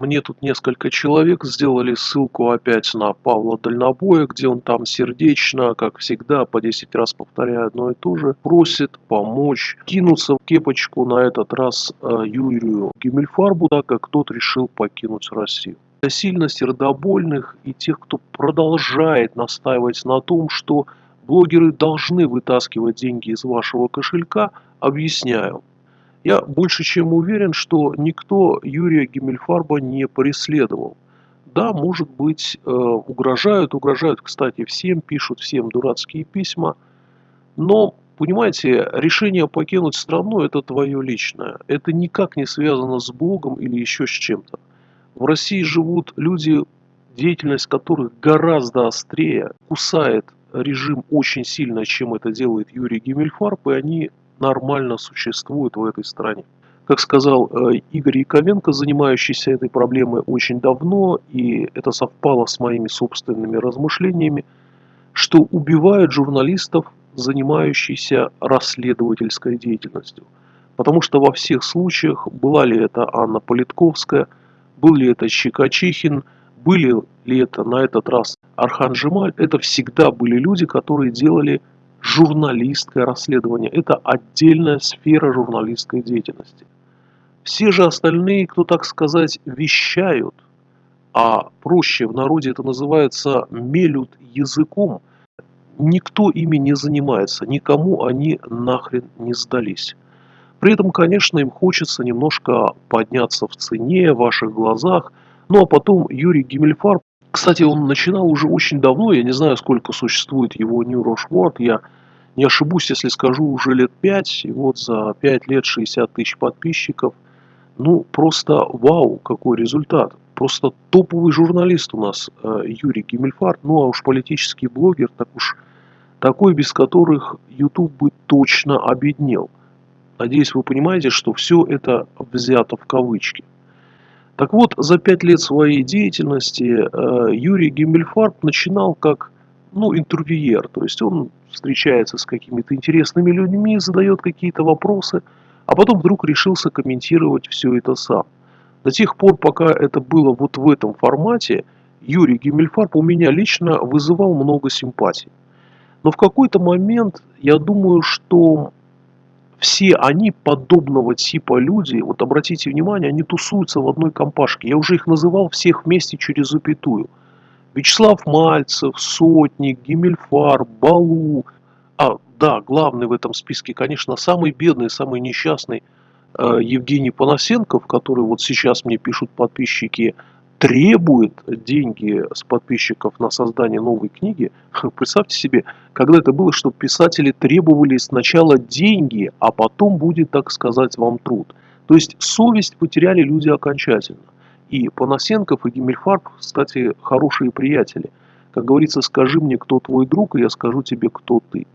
мне тут несколько человек сделали ссылку опять на Павла Дальнобоя, где он там сердечно, как всегда, по 10 раз повторяя одно и то же, просит помочь кинуться в кепочку на этот раз э, Юрию Гиммельфарбу, так как тот решил покинуть Россию. Сильно сердобольных и тех, кто продолжает настаивать на том, что блогеры должны вытаскивать деньги из вашего кошелька, объясняю. Я больше чем уверен, что никто Юрия Гиммельфарба не преследовал. Да, может быть, э, угрожают, угрожают, кстати, всем, пишут всем дурацкие письма. Но, понимаете, решение покинуть страну – это твое личное. Это никак не связано с Богом или еще с чем-то. В России живут люди, деятельность которых гораздо острее, кусает режим очень сильно, чем это делает Юрий Гиммельфарб, и они нормально существуют в этой стране. Как сказал э, Игорь Яковенко, занимающийся этой проблемой очень давно, и это совпало с моими собственными размышлениями, что убивают журналистов, занимающихся расследовательской деятельностью. Потому что во всех случаях, была ли это Анна Политковская, был ли это Щекочихин, были ли это на этот раз Архан это всегда были люди, которые делали журналистское расследование. Это отдельная сфера журналистской деятельности. Все же остальные, кто, так сказать, вещают, а проще в народе это называется мелют языком, никто ими не занимается, никому они нахрен не сдались. При этом, конечно, им хочется немножко подняться в цене, в ваших глазах. Ну а потом Юрий Гиммельфарб кстати, он начинал уже очень давно, я не знаю, сколько существует его New Rushmore, я не ошибусь, если скажу, уже лет 5, и вот за 5 лет 60 тысяч подписчиков. Ну, просто вау, какой результат. Просто топовый журналист у нас э, Юрий Гиммельфарт, ну а уж политический блогер, так уж такой, без которых YouTube бы точно обеднел. Надеюсь, вы понимаете, что все это взято в кавычки. Так вот, за пять лет своей деятельности э, Юрий Гиммельфарб начинал как ну, интервьюер, то есть он встречается с какими-то интересными людьми, задает какие-то вопросы, а потом вдруг решился комментировать все это сам. До тех пор, пока это было вот в этом формате, Юрий Гиммельфарб у меня лично вызывал много симпатий. Но в какой-то момент я думаю, что все они подобного типа люди, вот обратите внимание, они тусуются в одной компашке. Я уже их называл всех вместе через запятую. Вячеслав Мальцев, Сотник, Гиммельфар, Балу. А, да, главный в этом списке, конечно, самый бедный, самый несчастный э, Евгений Панасенков, который вот сейчас мне пишут подписчики, требует деньги с подписчиков на создание новой книги. Представьте себе, когда это было, что писатели требовали сначала деньги, а потом будет, так сказать, вам труд. То есть совесть потеряли люди окончательно. И Панасенков и Гиммельфарб, кстати, хорошие приятели. Как говорится, скажи мне, кто твой друг, и я скажу тебе, кто ты.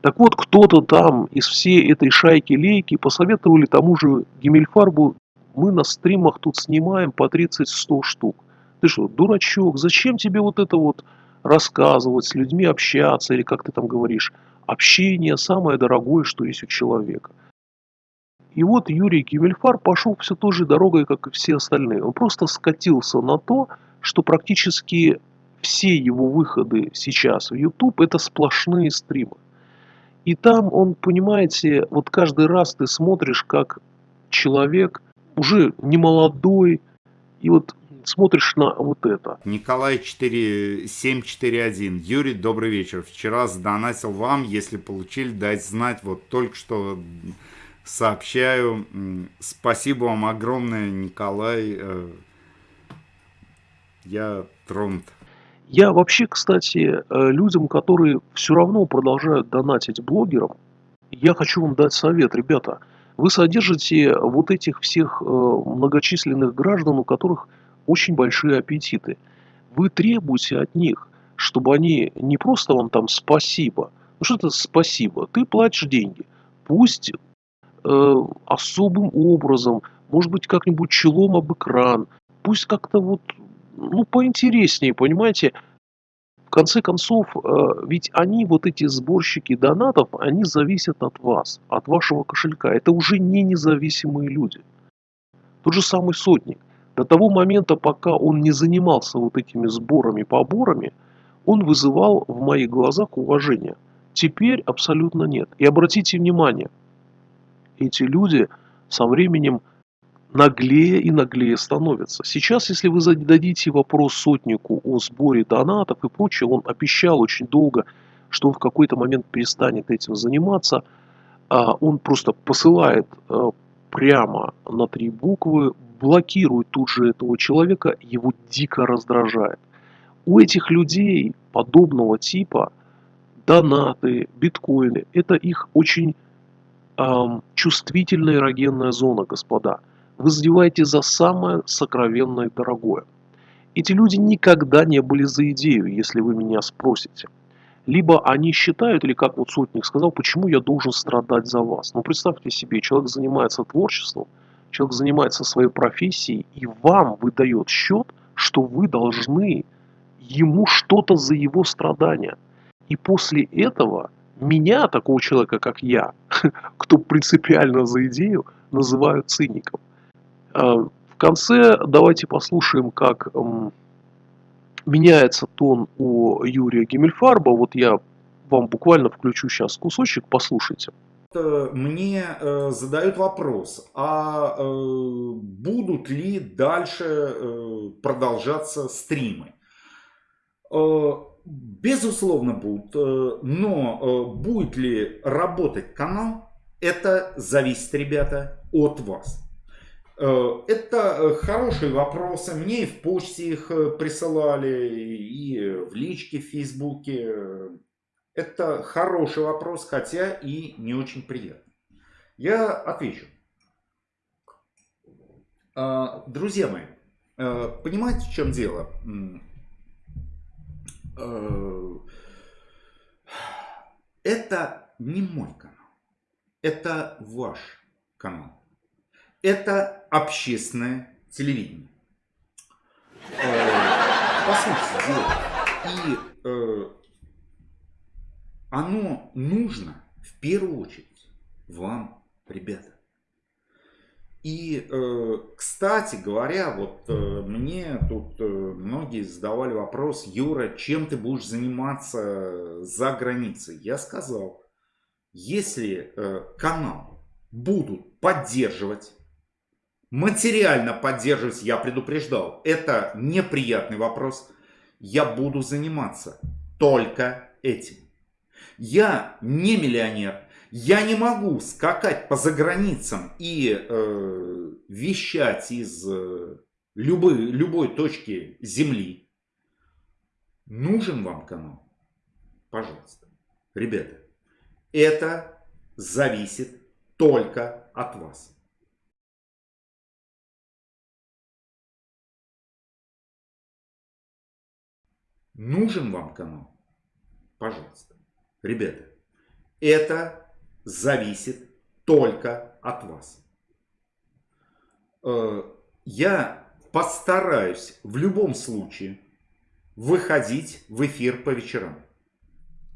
Так вот, кто-то там из всей этой шайки-лейки посоветовали тому же Гиммельфарбу мы на стримах тут снимаем по 30-100 штук. Ты что, дурачок, зачем тебе вот это вот рассказывать, с людьми общаться, или как ты там говоришь, общение самое дорогое, что есть у человека. И вот Юрий Кивельфар пошел все той же дорогой, как и все остальные. Он просто скатился на то, что практически все его выходы сейчас в YouTube это сплошные стримы. И там он, понимаете, вот каждый раз ты смотришь, как человек уже не молодой, и вот смотришь на вот это. Николай 4741. Юрий, добрый вечер. Вчера сдонатил вам, если получили, дать знать. Вот только что сообщаю. Спасибо вам огромное, Николай. Э, я тронут. Я вообще, кстати, э, людям, которые все равно продолжают донатить блогерам, я хочу вам дать совет, ребята – вы содержите вот этих всех э, многочисленных граждан, у которых очень большие аппетиты. Вы требуете от них, чтобы они не просто вам там спасибо. Ну что это спасибо? Ты платишь деньги. Пусть э, особым образом, может быть, как-нибудь челом об экран. Пусть как-то вот, ну, поинтереснее, понимаете, в конце концов, э, ведь они, вот эти сборщики донатов, они зависят от вас, от вашего кошелька. Это уже не независимые люди. Тот же самый сотник. До того момента, пока он не занимался вот этими сборами, поборами, он вызывал в моих глазах уважение. Теперь абсолютно нет. И обратите внимание, эти люди со временем наглее и наглее становятся. Сейчас, если вы зададите вопрос сотнику о сборе донатов и прочее, он обещал очень долго, что он в какой-то момент перестанет этим заниматься. А он просто посылает э, прямо на три буквы, блокирует тут же этого человека, его дико раздражает. У этих людей подобного типа донаты, биткоины, это их очень эм, чувствительная эрогенная зона, господа. Вы задеваете за самое сокровенное и дорогое. Эти люди никогда не были за идею, если вы меня спросите. Либо они считают, или как вот Сотник сказал, почему я должен страдать за вас. Ну представьте себе, человек занимается творчеством, человек занимается своей профессией, и вам выдает счет, что вы должны ему что-то за его страдания. И после этого меня, такого человека, как я, кто принципиально за идею, называют циником. А, в конце давайте послушаем, как меняется тон у Юрия Гиммельфарба. Вот я вам буквально включу сейчас кусочек, послушайте. Мне э, задают вопрос, а э, будут ли дальше э, продолжаться стримы? Безусловно будут, э, но э, будет ли работать канал, это зависит, ребята, от вас. Э, это хорошие вопросы. Мне и в почте их присылали, и в личке в Фейсбуке. Это хороший вопрос, хотя и не очень приятный. Я отвечу. Друзья мои, понимаете, в чем дело? Это не мой канал. Это ваш канал это общественное телевидение. Э, по сути дела. И э, оно нужно в первую очередь вам, ребята. И, э, кстати говоря, вот э, мне тут э, многие задавали вопрос, Юра, чем ты будешь заниматься за границей? Я сказал, если канал будут поддерживать Материально поддерживать, я предупреждал, это неприятный вопрос. Я буду заниматься только этим. Я не миллионер. Я не могу скакать по заграницам и э, вещать из э, любой, любой точки земли. Нужен вам канал? Пожалуйста. Ребята, это зависит только от вас. Нужен вам канал? Пожалуйста. Ребята, это зависит только от вас. Э, я постараюсь в любом случае выходить в эфир по вечерам.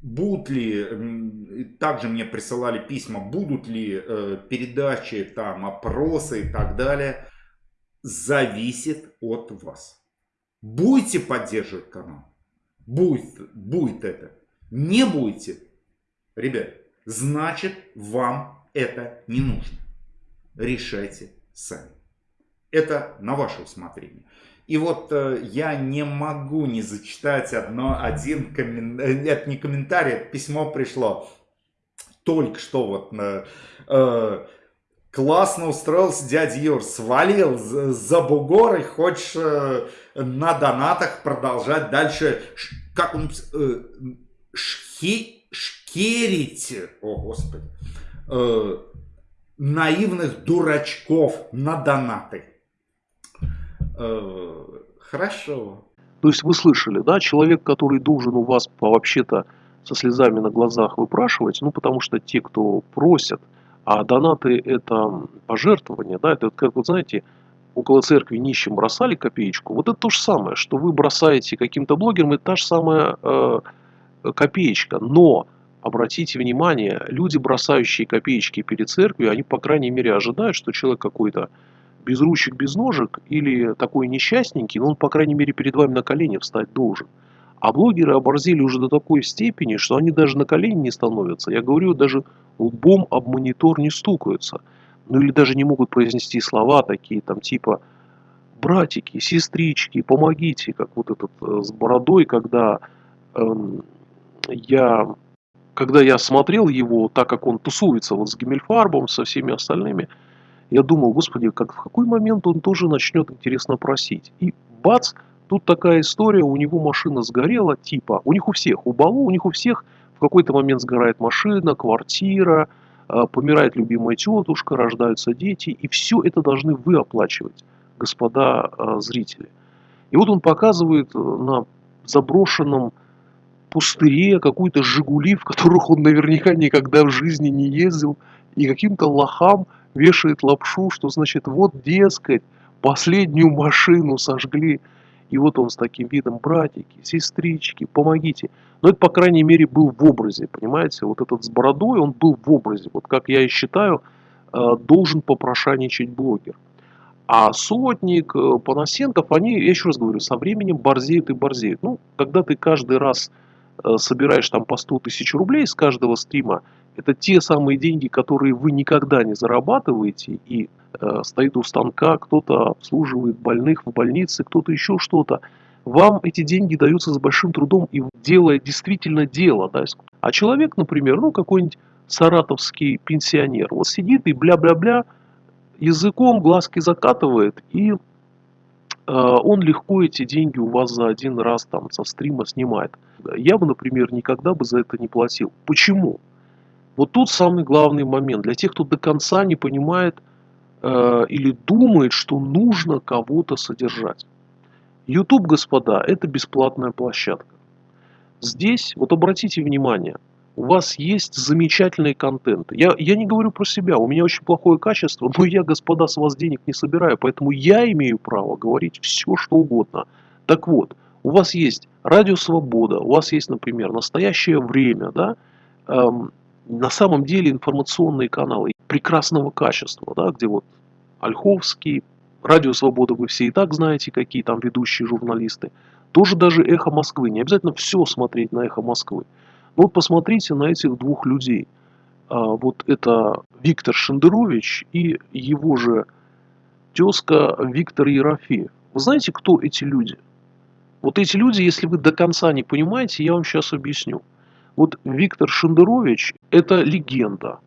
Будут ли, также мне присылали письма, будут ли э, передачи, там, опросы и так далее, зависит от вас. Будете поддерживать канал? Будет, будет это. Не будете, ребят, значит вам это не нужно. Решайте сами. Это на ваше усмотрение. И вот э, я не могу не зачитать одно, один комментарий, это не комментарий, это письмо пришло только что вот на... Э, классно устроился дядя Юр, свалил за бугор и хочешь э, на донатах продолжать дальше, как он, э, шхи, шкерить, о господи, э, наивных дурачков на донаты. Э, хорошо. То есть вы слышали, да, человек, который должен у вас вообще-то со слезами на глазах выпрашивать, ну потому что те, кто просят, а донаты это пожертвования, да, это как вот знаете, около церкви нищим бросали копеечку, вот это то же самое, что вы бросаете каким-то блогерам, это та же самая э, копеечка. Но, обратите внимание, люди, бросающие копеечки перед церковью, они, по крайней мере, ожидают, что человек какой-то без ручек, без ножек или такой несчастненький, но он, по крайней мере, перед вами на колени встать должен. А блогеры оборзели уже до такой степени, что они даже на колени не становятся. Я говорю, даже лбом об монитор не стукаются. Ну или даже не могут произнести слова такие, там типа «братики, сестрички, помогите», как вот этот э, с бородой, когда эм, я когда я смотрел его, так как он тусуется вот с Гиммельфарбом, со всеми остальными, я думал, господи, как, в какой момент он тоже начнет интересно просить. И бац, тут такая история, у него машина сгорела, типа, у них у всех, у Балу, у них у всех в какой-то момент сгорает машина, квартира, а, помирает любимая тетушка, рождаются дети, и все это должны вы оплачивать, господа а, зрители. И вот он показывает э, на заброшенном пустыре какую-то «Жигули», в которых он наверняка никогда в жизни не ездил, и каким-то лохам вешает лапшу, что значит вот, дескать, последнюю машину сожгли. И вот он с таким видом, братики, сестрички, помогите. Но это, по крайней мере, был в образе, понимаете? Вот этот с бородой, он был в образе. Вот как я и считаю, э, должен попрошайничать блогер. А Сотник, э, Панасенков, они, я еще раз говорю, со временем борзеют и борзеют. Ну, когда ты каждый раз собираешь там по 100 тысяч рублей с каждого стрима, это те самые деньги, которые вы никогда не зарабатываете, и э, стоит у станка, кто-то обслуживает больных в больнице, кто-то еще что-то. Вам эти деньги даются с большим трудом и делая действительно дело. Да? А человек, например, ну какой-нибудь саратовский пенсионер, вот сидит и бля-бля-бля, языком глазки закатывает, и э, он легко эти деньги у вас за один раз там со стрима снимает. Я бы, например, никогда бы за это не платил. Почему? Вот тут самый главный момент. Для тех, кто до конца не понимает э, или думает, что нужно кого-то содержать. YouTube, господа, это бесплатная площадка. Здесь, вот обратите внимание, у вас есть замечательный контент. Я, я не говорю про себя, у меня очень плохое качество, но я, господа, с вас денег не собираю, поэтому я имею право говорить все, что угодно. Так вот, у вас есть радио Свобода, у вас есть, например, настоящее время, да, эм, на самом деле информационные каналы прекрасного качества, да, где вот Ольховский, Радио Свобода вы все и так знаете, какие там ведущие журналисты. Тоже даже Эхо Москвы. Не обязательно все смотреть на Эхо Москвы. Вот посмотрите на этих двух людей. А, вот это Виктор Шендерович и его же тезка Виктор Ерофеев. Вы знаете, кто эти люди? Вот эти люди, если вы до конца не понимаете, я вам сейчас объясню. Вот Виктор Шендерович – это легенда.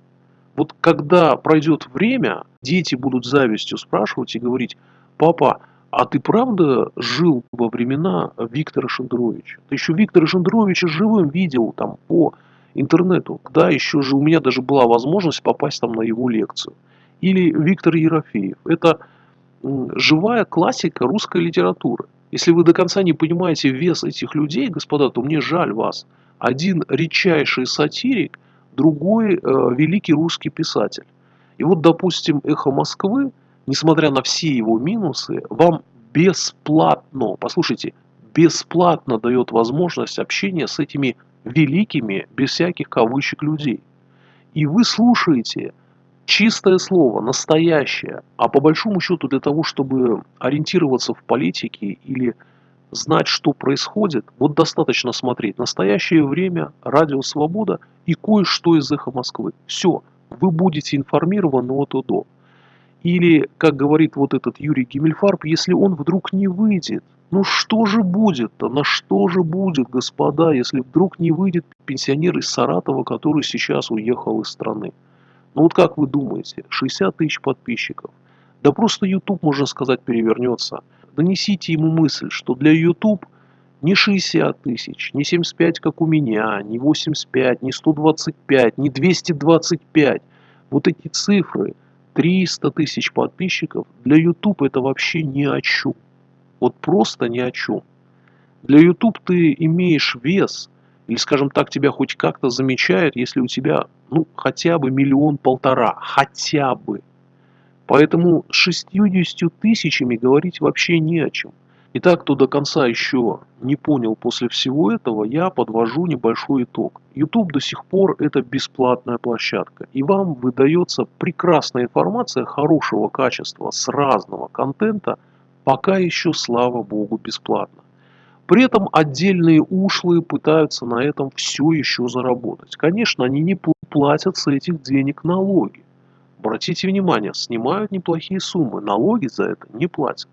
Вот когда пройдет время, дети будут завистью спрашивать и говорить, папа, а ты правда жил во времена Виктора Шендеровича? Ты еще Виктора Шендеровича живым видел там по интернету. Да, еще же у меня даже была возможность попасть там на его лекцию. Или Виктор Ерофеев. Это живая классика русской литературы. Если вы до конца не понимаете вес этих людей, господа, то мне жаль вас. Один редчайший сатирик, другой э, великий русский писатель. И вот, допустим, «Эхо Москвы», несмотря на все его минусы, вам бесплатно, послушайте, бесплатно дает возможность общения с этими великими, без всяких кавычек людей. И вы слушаете чистое слово, настоящее, а по большому счету для того, чтобы ориентироваться в политике или знать, что происходит, вот достаточно смотреть «Настоящее время», «Радио Свобода» и кое-что из «Эхо Москвы». Все, вы будете информированы от и до. Или, как говорит вот этот Юрий Гиммельфарб, если он вдруг не выйдет, ну что же будет-то, на что же будет, господа, если вдруг не выйдет пенсионер из Саратова, который сейчас уехал из страны? Ну вот как вы думаете, 60 тысяч подписчиков. Да просто YouTube, можно сказать, перевернется – донесите ему мысль, что для YouTube не 60 тысяч, не 75, как у меня, не 85, не 125, не 225. Вот эти цифры, 300 тысяч подписчиков, для YouTube это вообще ни о чем. Вот просто ни о чем. Для YouTube ты имеешь вес, или, скажем так, тебя хоть как-то замечают, если у тебя, ну, хотя бы миллион-полтора, хотя бы. Поэтому с 60 тысячами говорить вообще не о чем. Итак, кто до конца еще не понял после всего этого, я подвожу небольшой итог. YouTube до сих пор это бесплатная площадка, и вам выдается прекрасная информация хорошего качества с разного контента, пока еще, слава богу, бесплатно. При этом отдельные ушлые пытаются на этом все еще заработать. Конечно, они не платят с этих денег налоги. Обратите внимание, снимают неплохие суммы, налоги за это не платят.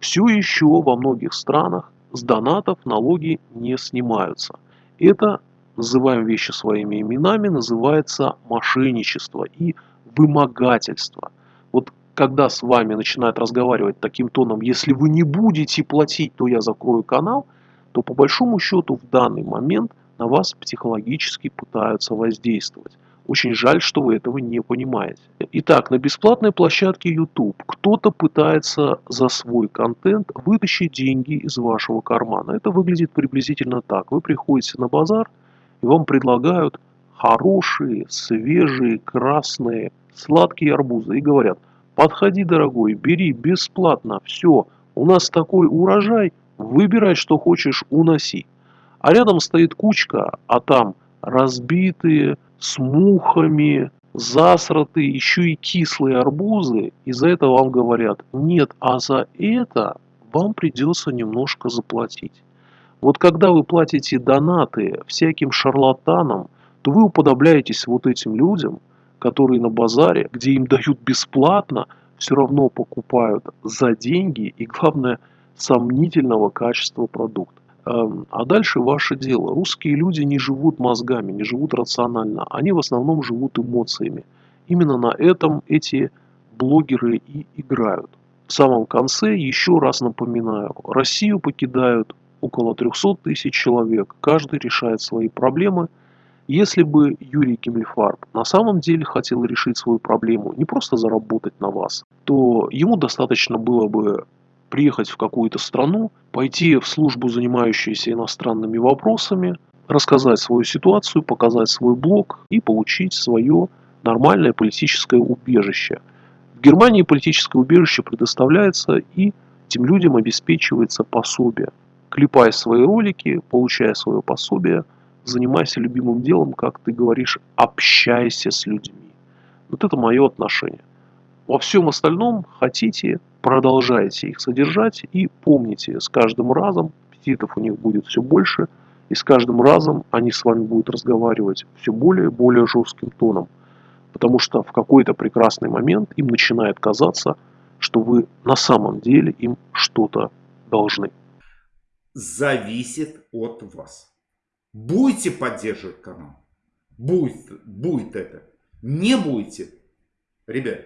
Все еще во многих странах с донатов налоги не снимаются. Это, называем вещи своими именами, называется мошенничество и вымогательство. Вот когда с вами начинают разговаривать таким тоном, если вы не будете платить, то я закрою канал, то по большому счету в данный момент на вас психологически пытаются воздействовать. Очень жаль, что вы этого не понимаете. Итак, на бесплатной площадке YouTube кто-то пытается за свой контент вытащить деньги из вашего кармана. Это выглядит приблизительно так. Вы приходите на базар, и вам предлагают хорошие, свежие, красные, сладкие арбузы. И говорят, подходи, дорогой, бери бесплатно, все, у нас такой урожай, выбирай, что хочешь, уноси. А рядом стоит кучка, а там разбитые, с мухами, засраты, еще и кислые арбузы, и за это вам говорят, нет, а за это вам придется немножко заплатить. Вот когда вы платите донаты всяким шарлатанам, то вы уподобляетесь вот этим людям, которые на базаре, где им дают бесплатно, все равно покупают за деньги и, главное, сомнительного качества продукт. Эм, а дальше ваше дело. Русские люди не живут мозгами, не живут рационально. Они в основном живут эмоциями. Именно на этом эти блогеры и играют. В самом конце еще раз напоминаю, Россию покидают около 300 тысяч человек. Каждый решает свои проблемы. Если бы Юрий Кемлефарб на самом деле хотел решить свою проблему, не просто заработать на вас, то ему достаточно было бы приехать в какую-то страну, пойти в службу, занимающуюся иностранными вопросами, рассказать свою ситуацию, показать свой блог и получить свое нормальное политическое убежище. В Германии политическое убежище предоставляется и этим людям обеспечивается пособие. Клепай свои ролики, получая свое пособие, занимайся любимым делом, как ты говоришь, общайся с людьми. Вот это мое отношение. Во всем остальном хотите, продолжайте их содержать и помните, с каждым разом аппетитов у них будет все больше, и с каждым разом они с вами будут разговаривать все более и более жестким тоном. Потому что в какой-то прекрасный момент им начинает казаться, что вы на самом деле им что-то должны. Зависит от вас. Будете поддерживать канал? Будет, будет это. Не будете? Ребят,